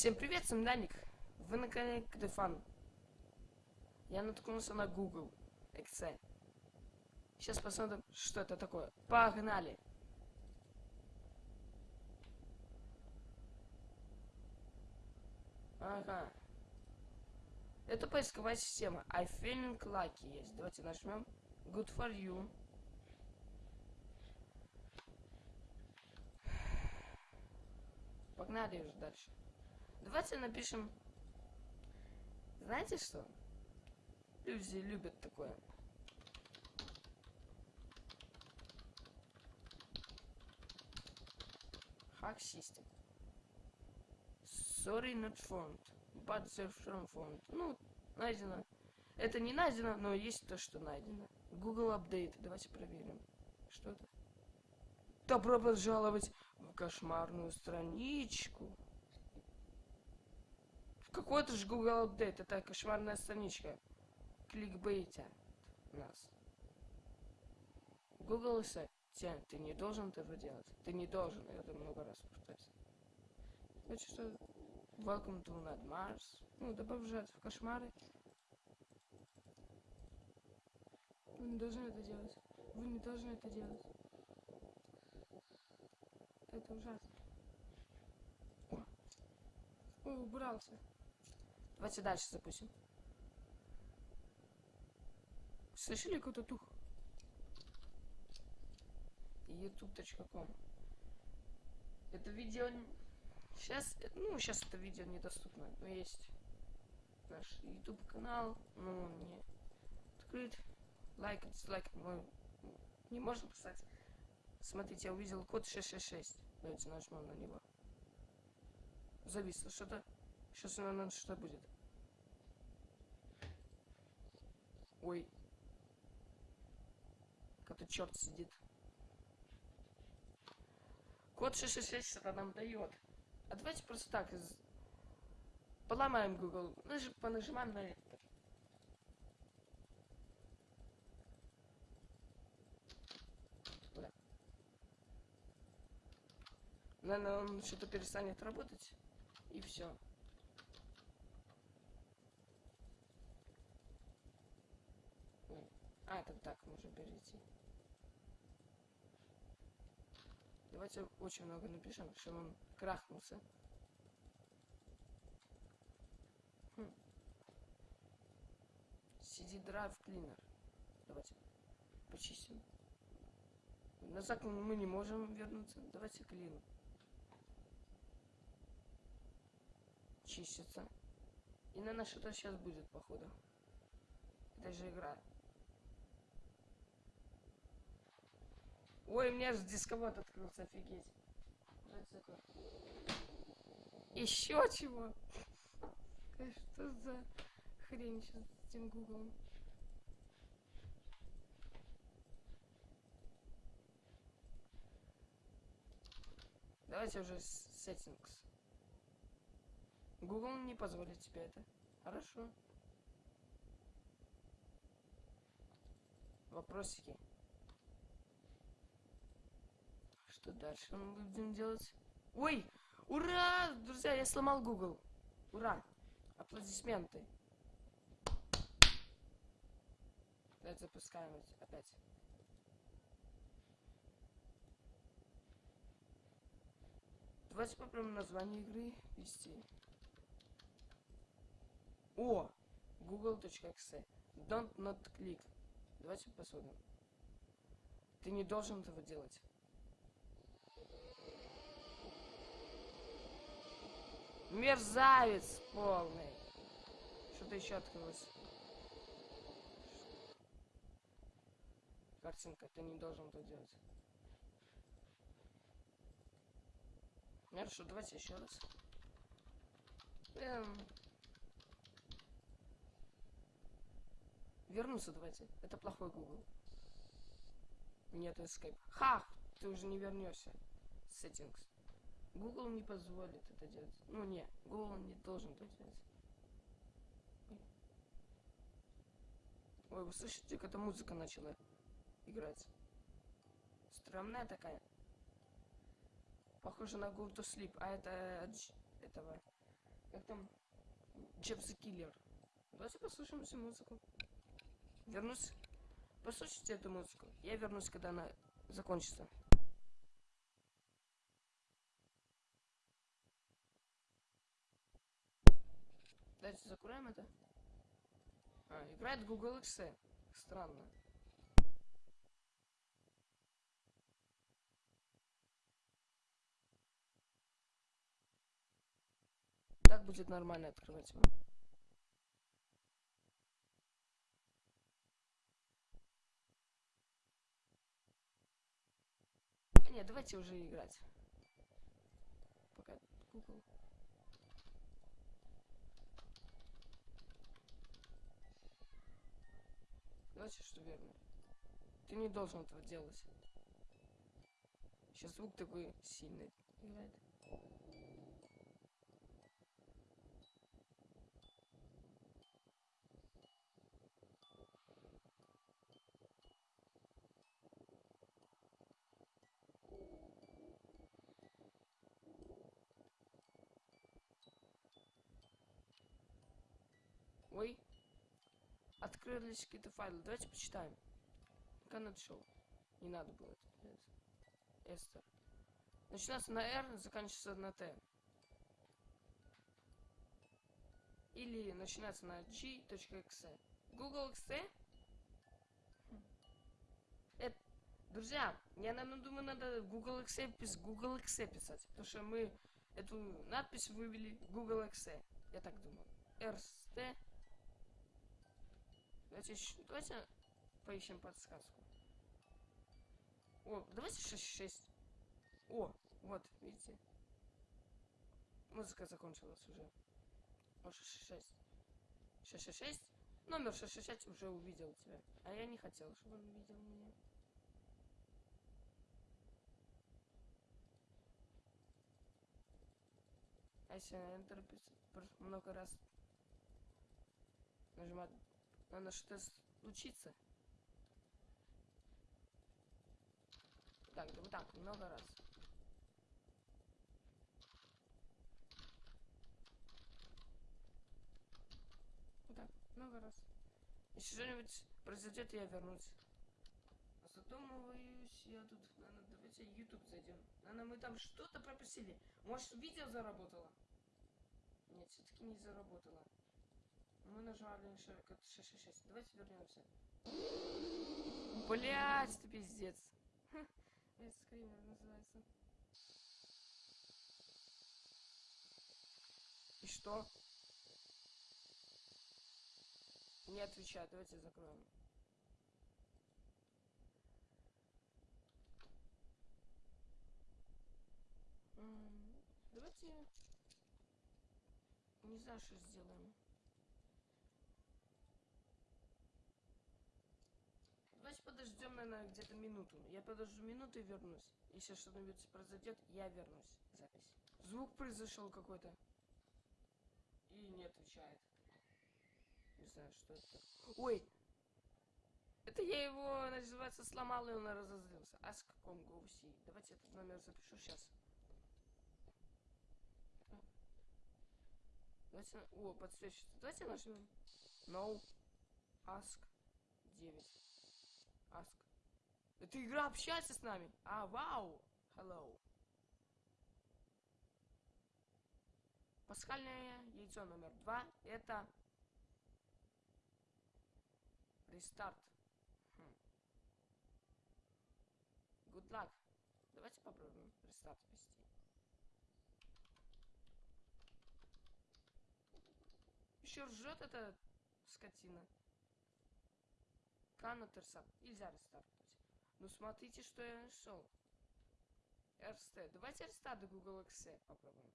Всем привет, с вами Даник. Вы на канале Кдефан. Я наткнулся на Google XC. Сейчас посмотрим, что это такое. Погнали! Ага. Это поисковая система. I feeling lucky есть. Давайте нажмем. Good for you. Погнали уже дальше. Давайте напишем... Знаете что? Люди любят такое. Hack system. Sorry, not found. But they're from found. Ну, найдено. Это не найдено, но есть то, что найдено. Google Update. Давайте проверим. Что это? Добро пожаловать в кошмарную страничку. Какой-то же Google Update. Это кошмарная страничка. Кликбейтят нас. Google Assistant. Ты не должен этого делать. Ты не должен. Я это много раз повторюсь. Значит, что... Welcome to Not Mars. Ну, добавляют в кошмары. Вы не должны это делать. Вы не должны это делать. Это ужасно. О, убрался. Давайте дальше запустим. Слышали какой-то тух? youtube.com Это видео... Сейчас, ну, сейчас это видео недоступно, но есть наш YouTube канал, но он не открыт. Лайк, дизлайк мы не можем писать. Смотрите, я увидел код 666. Давайте нажмем на него. Зависло что-то. Сейчас, наверное, что будет. Ой. Какой-то черт сидит. Код 666 это нам дает. А давайте просто так из... поломаем Google. Наж... Понажимаем на это. Наверное, он что-то перестанет работать. И все. А, это так можно перейти. Давайте очень много напишем, чтобы он крахнулся. Хм. Drive Cleaner. Давайте почистим. Назад мы не можем вернуться. Давайте клин. Чистится. И на что-то сейчас будет, походу. Это же игра. Ой, у меня же дисковод открылся, офигеть. Еще чего? Что за хрень сейчас с этим гуглом? Давайте уже settings. Google не позволит тебе это. Хорошо. Вопросики. Что дальше мы будем делать? Ой! Ура! Друзья, я сломал Google. Ура! Аплодисменты. Давайте запускаем опять. Давайте попробуем название игры ввести. О! Google.exe Don't not click. Давайте посмотрим. Ты не должен этого делать. Мерзавец полный. Что-то еще открылось. Картинка, ты не должен это делать. Хорошо, давайте еще раз. Эм... Вернуться давайте. Это плохой Google. Нет, Escape. Ха! Ты уже не вернешься. Settings. Google не позволит это делать. Ну не, Google не должен это делать. Ой, вы слышите, как эта музыка начала играть? Странная такая. Похоже на Go to Sleep, а это этого Как там? Джефф the. Давайте послушаем всю музыку. Вернусь. Послушайте эту музыку. Я вернусь, когда она закончится. Давайте закроем это. А, играет Google XE. Странно. Так будет нормально открывать его. Нет, давайте уже играть. Пока Google. Давайте что верно. Ты не должен этого делать. Сейчас звук такой сильный играет. Ой. Открылись какие-то файлы. Давайте почитаем. Канат шоу. Не надо было это. Эстер. Начинается на R, заканчивается на T. Или начинается на g.exe. Google XE? Хм. Это, друзья, я наверное, думаю, надо Google XE пис Google XE писать. Потому что мы эту надпись вывели Google XE. Я так думаю. RST Давайте, давайте поищем подсказку. О, давайте 6-6. О, вот, видите. Музыка закончилась уже. О, 6-6. 666. Номер 666 уже увидел тебя. А я не хотел, чтобы он увидел меня. А если Enter много раз нажимать надо что-то случиться. Так, вот так, много раз. Вот так, много раз. Если что-нибудь произойдет, я вернусь. Задумываюсь, я тут, наверное, давайте YouTube зайдем. Наверное, мы там что-то пропустили. Может, видео заработало? Нет, все-таки не заработало. Мы нажали 666. Давайте вернемся. Блять, это пиздец. Это скример называется. И что? Не отвечает. Давайте закроем. Давайте... Не знаю, что сделаем. Давайте подождем, наверное, где-то минуту. Я подожду минуту и вернусь. Если что-нибудь произойдет, я вернусь. Запись. Звук произошел какой-то. И не отвечает. Не знаю, что это. Ой! Это я его, называется, сломал, и он разозлился. А с каком гоуси? Давайте этот номер запишу сейчас. Давайте... О, подсвечивается. Давайте нажмем. No. Ask 9. Ask. Эта игра общается с нами. А, вау. Hello. Пасхальное яйцо номер два. Это рестарт. Хм. Good luck. Давайте попробуем рестарт ввести. Еще ржет эта скотина. Restart. Нельзя рестартовать. Ну смотрите, что я нашел. RST. Давайте рестарт Google XE попробуем.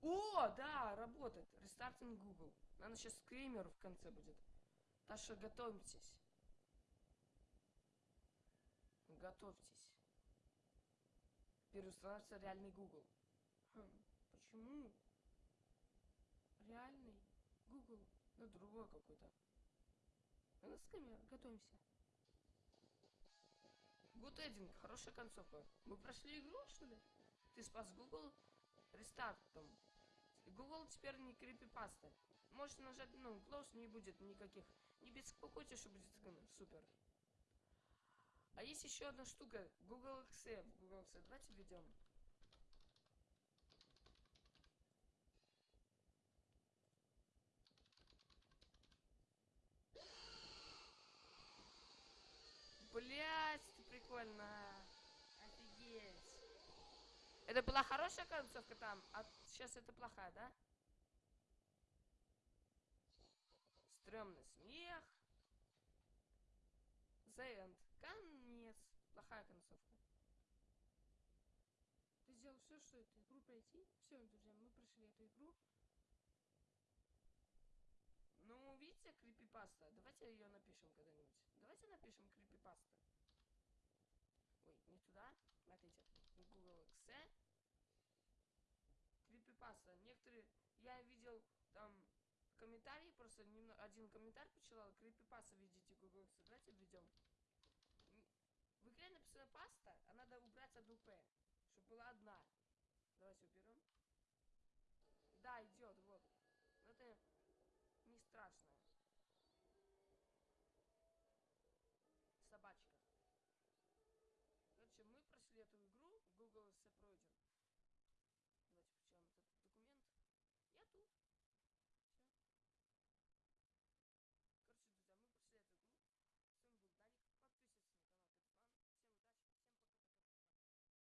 О, да, работает. Рестартинг Google. Надо сейчас скример в конце будет. Что готовьтесь. Готовьтесь. Переустанавливается реальный Google. Хм, почему? Реальный Google, но другой какой-то. На скамер, готовимся. Good Ending, хорошая концовка. Мы прошли игру, что ли? Ты спас Google? Рестарт там. Google теперь не крипипаста. Можешь нажать, ну, close не будет никаких. Не беспокойтесь, что будет супер. А есть еще одна штука. Google X. Google X. Давайте введем. Блять, прикольно. Офигеть. Это была хорошая концовка там, а сейчас это плохая, да? Стремный смех. The end. Конец. Плохая концовка. Ты сделал все, что эту игру пройти. Все, друзья, мы прошли эту игру. Ну, видите, крипипаста. Давайте ее напишем когда-нибудь. Давайте напишем крипипаста. Туда. Смотрите. Google X. Крипипаста. Некоторые... Я видел там комментарии, просто немно... один комментарий почитал. Крипипаста видите Google X. Давайте введем. В игре написано паста, а надо убрать одну. Чтобы была одна. Давайте уберем. Да, идет, вот. Но это не страшно. Эту игру, Google все пройден.